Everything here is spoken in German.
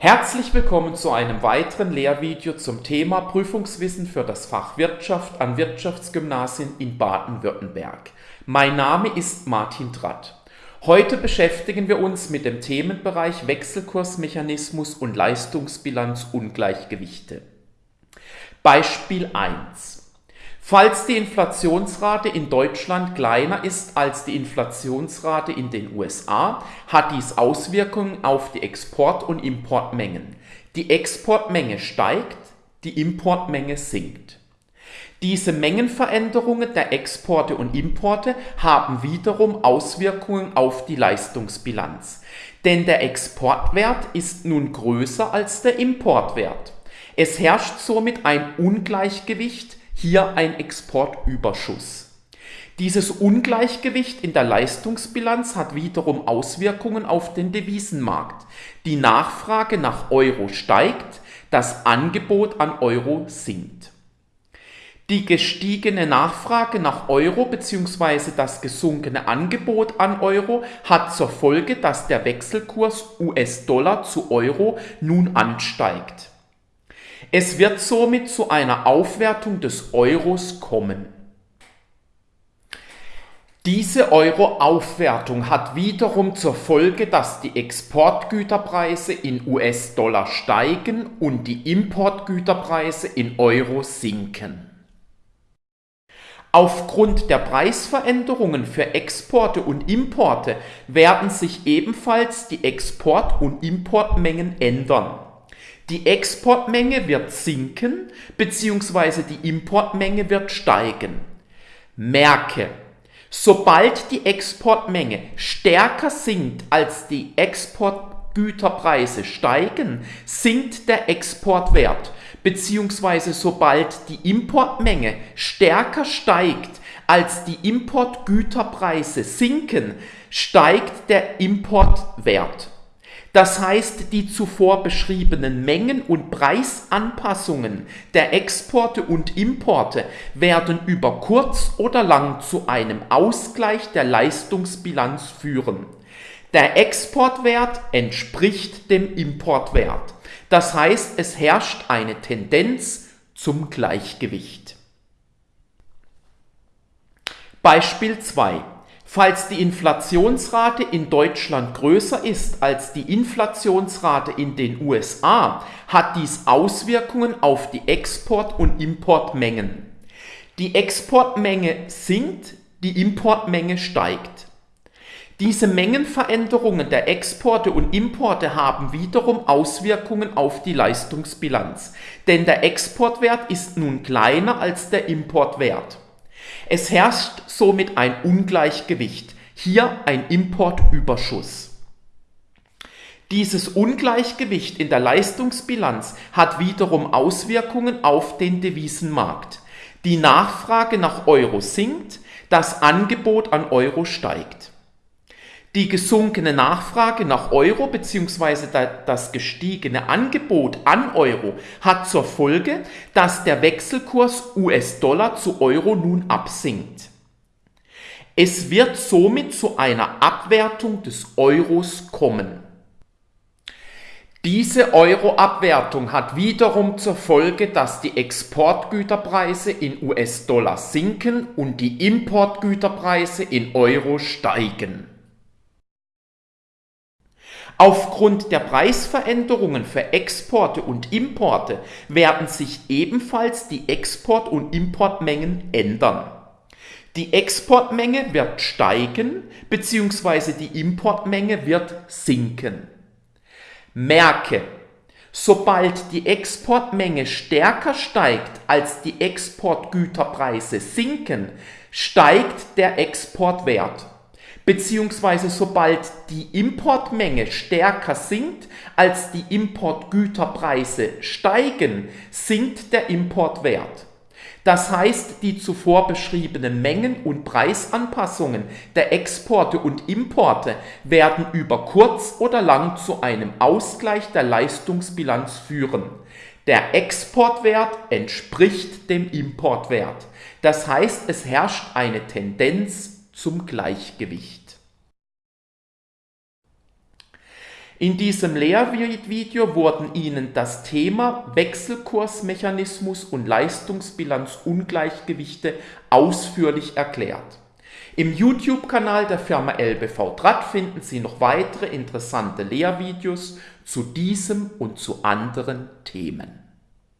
Herzlich willkommen zu einem weiteren Lehrvideo zum Thema Prüfungswissen für das Fach Wirtschaft an Wirtschaftsgymnasien in Baden-Württemberg. Mein Name ist Martin Tratt. Heute beschäftigen wir uns mit dem Themenbereich Wechselkursmechanismus und Leistungsbilanzungleichgewichte. Beispiel 1. Falls die Inflationsrate in Deutschland kleiner ist als die Inflationsrate in den USA, hat dies Auswirkungen auf die Export- und Importmengen. Die Exportmenge steigt, die Importmenge sinkt. Diese Mengenveränderungen der Exporte und Importe haben wiederum Auswirkungen auf die Leistungsbilanz. Denn der Exportwert ist nun größer als der Importwert. Es herrscht somit ein Ungleichgewicht hier ein Exportüberschuss. Dieses Ungleichgewicht in der Leistungsbilanz hat wiederum Auswirkungen auf den Devisenmarkt. Die Nachfrage nach Euro steigt, das Angebot an Euro sinkt. Die gestiegene Nachfrage nach Euro bzw. das gesunkene Angebot an Euro hat zur Folge, dass der Wechselkurs US-Dollar zu Euro nun ansteigt. Es wird somit zu einer Aufwertung des Euros kommen. Diese Euro-Aufwertung hat wiederum zur Folge, dass die Exportgüterpreise in US-Dollar steigen und die Importgüterpreise in Euro sinken. Aufgrund der Preisveränderungen für Exporte und Importe werden sich ebenfalls die Export- und Importmengen ändern. Die Exportmenge wird sinken bzw. die Importmenge wird steigen. Merke, sobald die Exportmenge stärker sinkt als die Exportgüterpreise steigen, sinkt der Exportwert bzw. sobald die Importmenge stärker steigt als die Importgüterpreise sinken, steigt der Importwert. Das heißt, die zuvor beschriebenen Mengen- und Preisanpassungen der Exporte und Importe werden über kurz oder lang zu einem Ausgleich der Leistungsbilanz führen. Der Exportwert entspricht dem Importwert. Das heißt, es herrscht eine Tendenz zum Gleichgewicht. Beispiel 2. Falls die Inflationsrate in Deutschland größer ist als die Inflationsrate in den USA, hat dies Auswirkungen auf die Export- und Importmengen. Die Exportmenge sinkt, die Importmenge steigt. Diese Mengenveränderungen der Exporte und Importe haben wiederum Auswirkungen auf die Leistungsbilanz, denn der Exportwert ist nun kleiner als der Importwert. Es herrscht somit ein Ungleichgewicht, hier ein Importüberschuss. Dieses Ungleichgewicht in der Leistungsbilanz hat wiederum Auswirkungen auf den Devisenmarkt. Die Nachfrage nach Euro sinkt, das Angebot an Euro steigt. Die gesunkene Nachfrage nach Euro bzw. das gestiegene Angebot an Euro hat zur Folge, dass der Wechselkurs US-Dollar zu Euro nun absinkt. Es wird somit zu einer Abwertung des Euros kommen. Diese Euro-Abwertung hat wiederum zur Folge, dass die Exportgüterpreise in US-Dollar sinken und die Importgüterpreise in Euro steigen. Aufgrund der Preisveränderungen für Exporte und Importe werden sich ebenfalls die Export- und Importmengen ändern. Die Exportmenge wird steigen bzw. die Importmenge wird sinken. Merke, sobald die Exportmenge stärker steigt als die Exportgüterpreise sinken, steigt der Exportwert beziehungsweise sobald die Importmenge stärker sinkt als die Importgüterpreise steigen, sinkt der Importwert. Das heißt, die zuvor beschriebenen Mengen- und Preisanpassungen der Exporte und Importe werden über kurz oder lang zu einem Ausgleich der Leistungsbilanz führen. Der Exportwert entspricht dem Importwert. Das heißt, es herrscht eine Tendenz zum Gleichgewicht. In diesem Lehrvideo wurden Ihnen das Thema Wechselkursmechanismus und Leistungsbilanzungleichgewichte ausführlich erklärt. Im YouTube-Kanal der Firma LBV Draht finden Sie noch weitere interessante Lehrvideos zu diesem und zu anderen Themen.